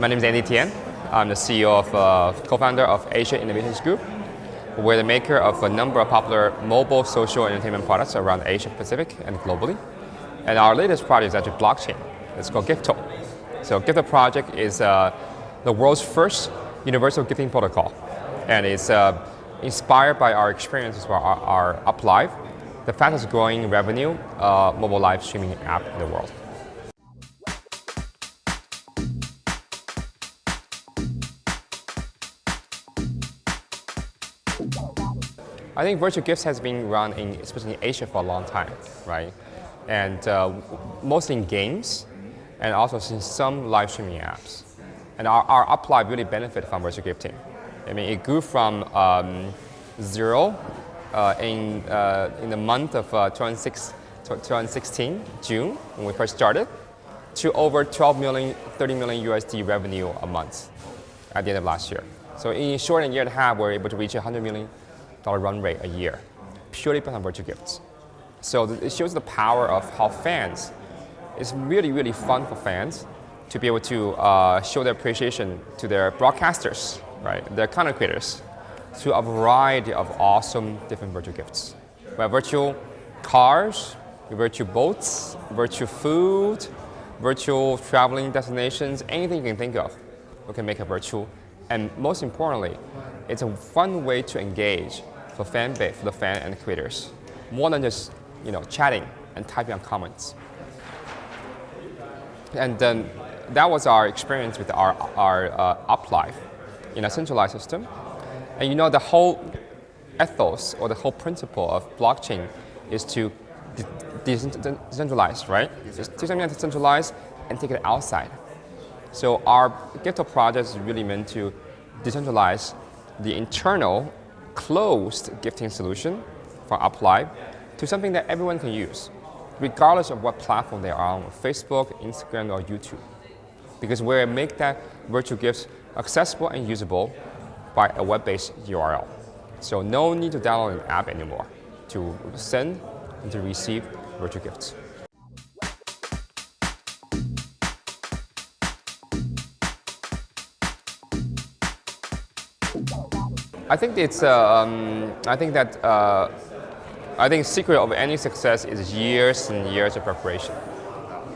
My name is Andy Tian. I'm the CEO of, uh, co-founder of Asia Innovations Group. We're the maker of a number of popular mobile social entertainment products around Asia Pacific and globally. And our latest project is actually blockchain. It's called Gifto. So Gifto project is uh, the world's first universal gifting protocol. And it's uh, inspired by our experiences with our, our UpLive, the fastest growing revenue uh, mobile live streaming app in the world. I think virtual gifts has been run in, especially in Asia for a long time, right? And uh, mostly in games, and also in some live streaming apps. And our, our UpLive really benefited from virtual gifting. I mean, it grew from um, zero uh, in, uh, in the month of uh, 2016, June, when we first started, to over 12 million, 30 million USD revenue a month at the end of last year. So in a short year and a half, we're able to reach a $100 million run rate a year, purely based on virtual gifts. So it shows the power of how fans, it's really, really fun for fans to be able to uh, show their appreciation to their broadcasters, right, their content creators, through a variety of awesome different virtual gifts. We have virtual cars, virtual boats, virtual food, virtual traveling destinations, anything you can think of, we can make a virtual. And most importantly, it's a fun way to engage for fan base, for the fan and the creators, more than just you know chatting and typing on comments. And then that was our experience with our, our uh, UpLive in a centralized system. And you know the whole ethos or the whole principle of blockchain is to decentralize, right? Yes, take something that's decentralized and take it outside. So our Gifto project is really meant to decentralize the internal closed gifting solution for UpLive to something that everyone can use, regardless of what platform they are on, Facebook, Instagram, or YouTube. Because we make that virtual gifts accessible and usable by a web-based URL. So no need to download an app anymore to send and to receive virtual gifts. I think it's. Uh, um, I think that. Uh, I think secret of any success is years and years of preparation.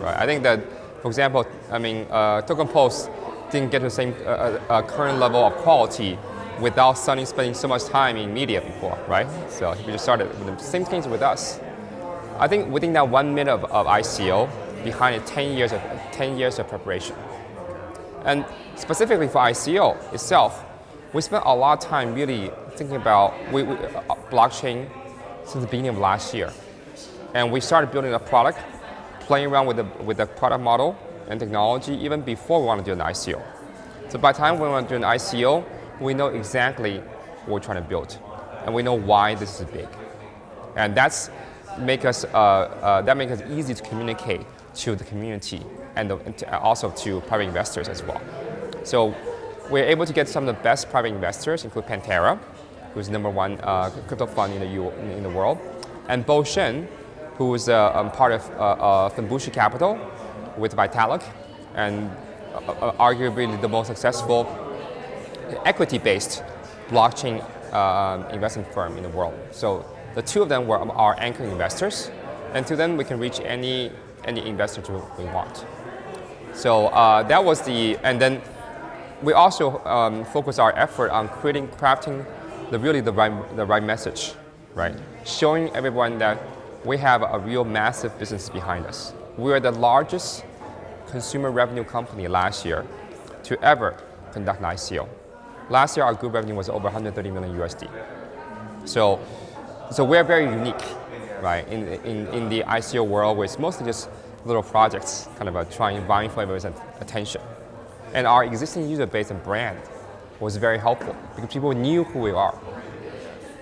Right. I think that, for example, I mean, uh, Token Post didn't get to the same uh, uh, current level of quality without suddenly spending so much time in media before, right? So we just started the same things with us. I think within that one minute of, of ICO, behind it 10 years of 10 years of preparation. And specifically for ICO itself, we spent a lot of time really thinking about we, we, uh, blockchain since the beginning of last year. And we started building a product, playing around with the, with the product model and technology even before we want to do an ICO. So by the time we want to do an ICO, we know exactly what we're trying to build. And we know why this is big. And that's make us, uh, uh, that makes us easy to communicate to the community and, the, and also to private investors as well. So we're able to get some of the best private investors, including Pantera, who's number one uh, crypto fund in the, U in the world, and Bo Shen, who is uh, um, part of uh, Fenbushi Capital with Vitalik, and uh, uh, arguably the most successful equity-based blockchain uh, investment firm in the world. So the two of them were our anchor investors, and to them we can reach any any investor we want. So uh, that was the, and then we also um, focus our effort on creating, crafting the really the right, the right message, right? Showing everyone that we have a real massive business behind us. We are the largest consumer revenue company last year to ever conduct an ICO. Last year, our group revenue was over 130 million USD. So, so we're very unique, right? In, in, in the ICO world, where it's mostly just little projects, kind of a trying, vying for everyone's attention. And our existing user base and brand was very helpful because people knew who we are.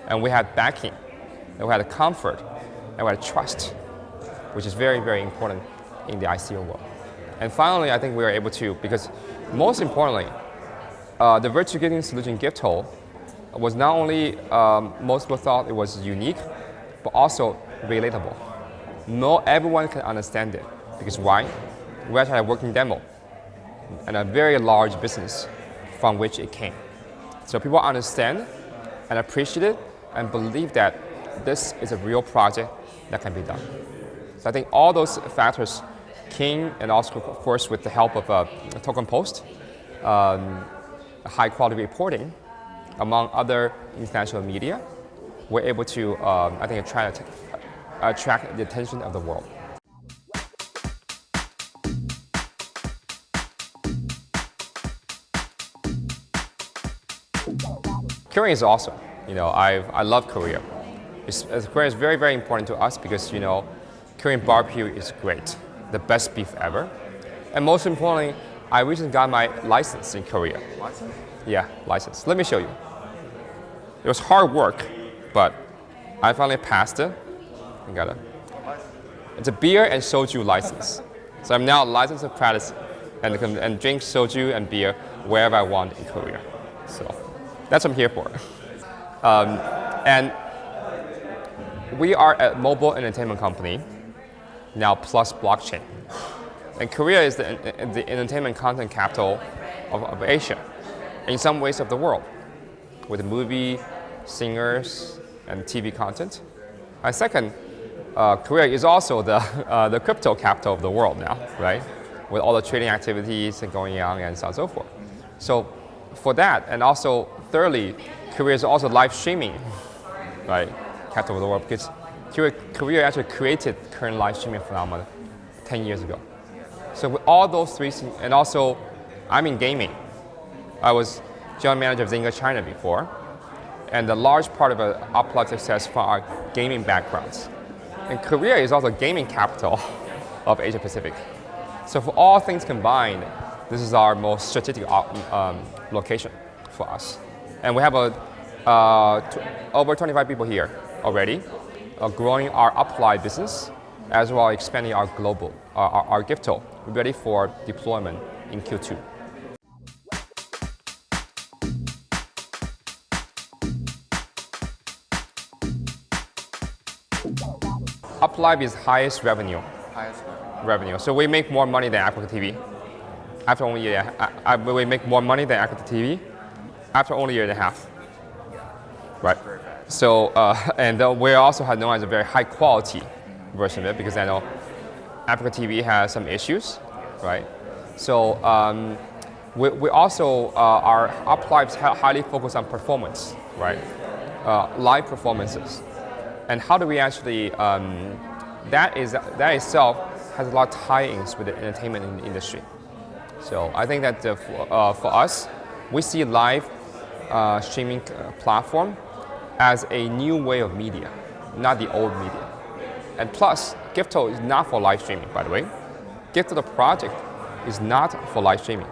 And we had backing, and we had comfort, and we had trust, which is very, very important in the ICO world. And finally, I think we were able to, because most importantly, uh, the virtual gifting solution Gifto was not only um, most people thought it was unique, but also relatable. Not everyone can understand it. Because why? We actually had a working demo and a very large business from which it came. So people understand and appreciate it and believe that this is a real project that can be done. So I think all those factors came and also of course with the help of uh, Token Post, um, high quality reporting, among other international media, we're able to, um, I think, attract, attract the attention of the world. Korea is awesome. You know, I I love Korea. It's, Korea is very very important to us because you know, Korean barbecue is great, the best beef ever, and most importantly, I recently got my license in Korea. License? Yeah, license. Let me show you. It was hard work, but I finally passed it. I got it. It's a beer and soju license. So I'm now licensed to practice and, and drink soju and beer wherever I want in Korea. So that's what I'm here for. Um, and we are a mobile entertainment company, now plus blockchain. And Korea is the, the entertainment content capital of, of Asia, in some ways of the world, with movie, singers, and TV content. And second, uh, Korea is also the, uh, the crypto capital of the world now, right? With all the trading activities and going on and so on and so forth. So for that, and also thirdly, Korea is also live streaming, right? Capital of the world because Korea actually created current live streaming phenomenon 10 years ago. So with all those three and also I'm in gaming. I was general manager of Zynga China before, and a large part of our UpLive success from our gaming backgrounds. And Korea is also gaming capital of Asia Pacific. So for all things combined, this is our most strategic um, location for us. And we have a, uh, over 25 people here already, uh, growing our UpLive business, as well as expanding our global, uh, our, our Gifto, ready for deployment in Q2. UpLive is highest revenue. Highest revenue. revenue. So we make more money than AfreecaTV. After only a year, I, I, we make more money than AfreecaTV after only a year and a half. Right. So, uh, and uh, we also have known as a very high quality version of it because I know AfreecaTV has some issues, right? So um, we, we also, uh, our UpLives highly focused on performance, right? Uh, live performances. And how do we actually, um, that, is, that itself has a lot of tie-ins with the entertainment industry. So I think that uh, for, uh, for us, we see live uh, streaming platform as a new way of media, not the old media. And plus, Gifto is not for live streaming, by the way. Gifto, the project, is not for live streaming.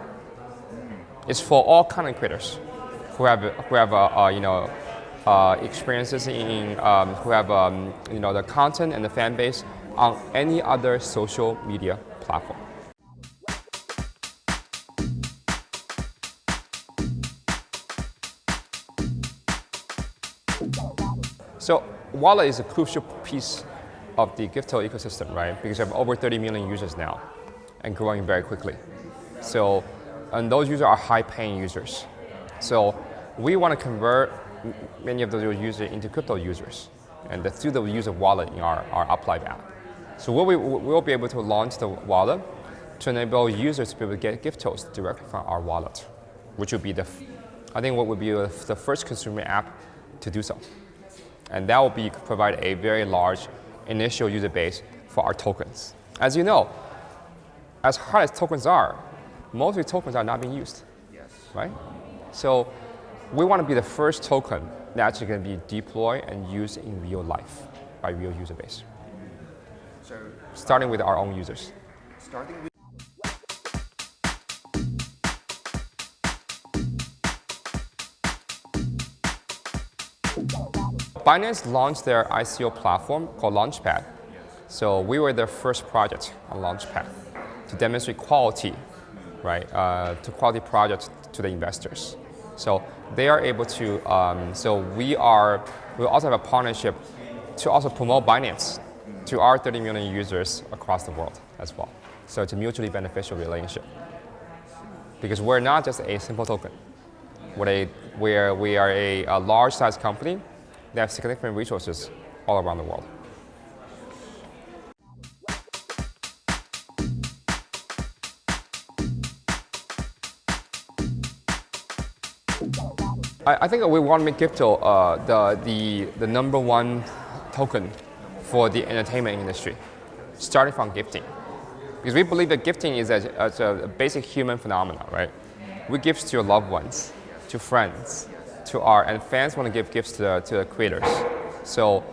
It's for all content creators who have, who have uh, you know, uh, experiences in, um, who have um, you know, the content and the fan base on any other social media platform. So wallet is a crucial piece of the Gifto ecosystem, right? Because we have over 30 million users now and growing very quickly. So, and those users are high-paying users. So we want to convert many of those users into crypto users and through the use of wallet in our, our UpLive app. So we'll be, we'll be able to launch the wallet to enable users to be able to get Giftos directly from our wallet, which would be the, I think what would be the first consumer app to do so. And that will be, provide a very large initial user base for our tokens. As you know, as hard as tokens are, most of the tokens are not being used, yes. right? So we want to be the first token that actually to be deployed and used in real life by real user base. So starting with our own users. Starting with Binance launched their ICO platform called Launchpad. So we were their first project on Launchpad to demonstrate quality, right, uh, to quality projects to the investors. So they are able to, um, so we are, we also have a partnership to also promote Binance to our 30 million users across the world as well. So it's a mutually beneficial relationship. because we're not just a simple token. We're a, we're, we are a, a large size company that have significant resources all around the world. I, think we want to make crypto uh, the, the, the number one token for the entertainment industry, starting from gifting. Because we believe that gifting is a, is a basic human phenomenon, right? We give to your loved ones, to friends, to art, and fans want to give gifts to the, to the creators. So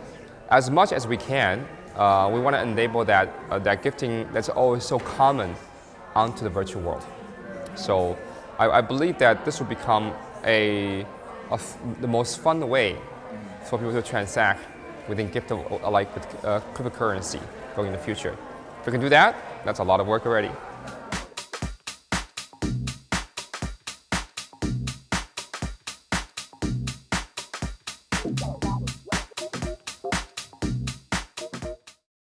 as much as we can, uh, we want to enable that, uh, that gifting that's always so common onto the virtual world. So I, I believe that this will become a, the most fun way for people to transact within crypto, like with uh, cryptocurrency going in the future. If we can do that, that's a lot of work already.